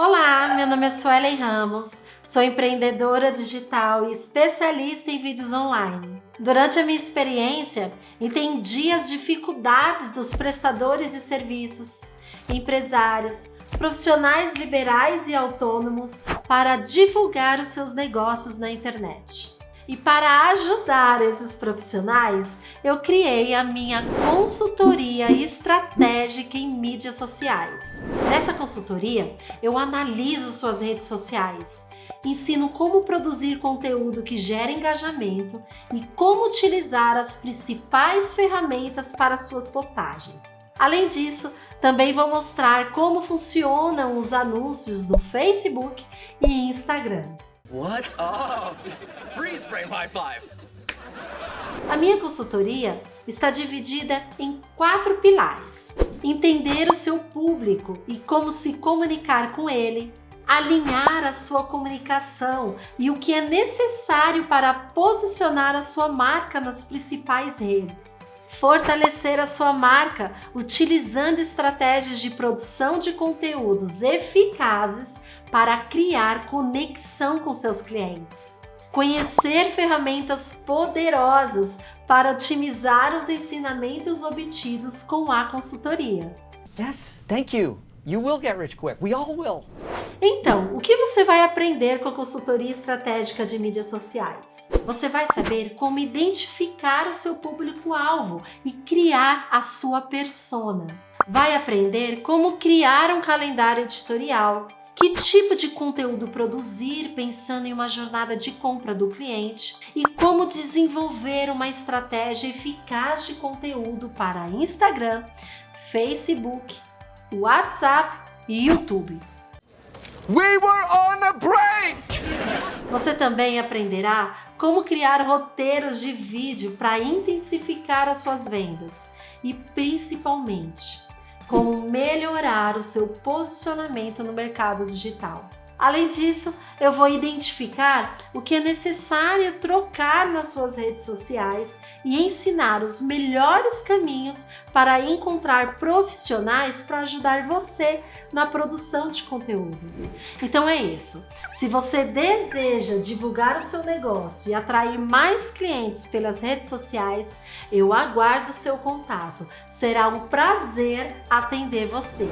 Olá, meu nome é Suelen Ramos, sou empreendedora digital e especialista em vídeos online. Durante a minha experiência, entendi as dificuldades dos prestadores de serviços, empresários, profissionais liberais e autônomos para divulgar os seus negócios na internet. E para ajudar esses profissionais, eu criei a minha consultoria estratégica em mídias sociais. Nessa consultoria, eu analiso suas redes sociais, ensino como produzir conteúdo que gera engajamento e como utilizar as principais ferramentas para suas postagens. Além disso, também vou mostrar como funcionam os anúncios no Facebook e Instagram. What up? Freeze frame high five. A minha consultoria está dividida em quatro pilares. Entender o seu público e como se comunicar com ele, alinhar a sua comunicação e o que é necessário para posicionar a sua marca nas principais redes. Fortalecer a sua marca utilizando estratégias de produção de conteúdos eficazes para criar conexão com seus clientes. Conhecer ferramentas poderosas para otimizar os ensinamentos obtidos com a consultoria. Yes, thank you. You will get rich quick. We all will. Então, você vai aprender com a consultoria estratégica de mídias sociais? Você vai saber como identificar o seu público-alvo e criar a sua persona. Vai aprender como criar um calendário editorial, que tipo de conteúdo produzir pensando em uma jornada de compra do cliente e como desenvolver uma estratégia eficaz de conteúdo para Instagram, Facebook, WhatsApp e YouTube. We were on a break! Você também aprenderá como criar roteiros de vídeo para intensificar as suas vendas e principalmente como melhorar o seu posicionamento no mercado digital. Além disso, eu vou identificar o que é necessário trocar nas suas redes sociais e ensinar os melhores caminhos para encontrar profissionais para ajudar você na produção de conteúdo. Então é isso. Se você deseja divulgar o seu negócio e atrair mais clientes pelas redes sociais, eu aguardo o seu contato. Será um prazer atender você.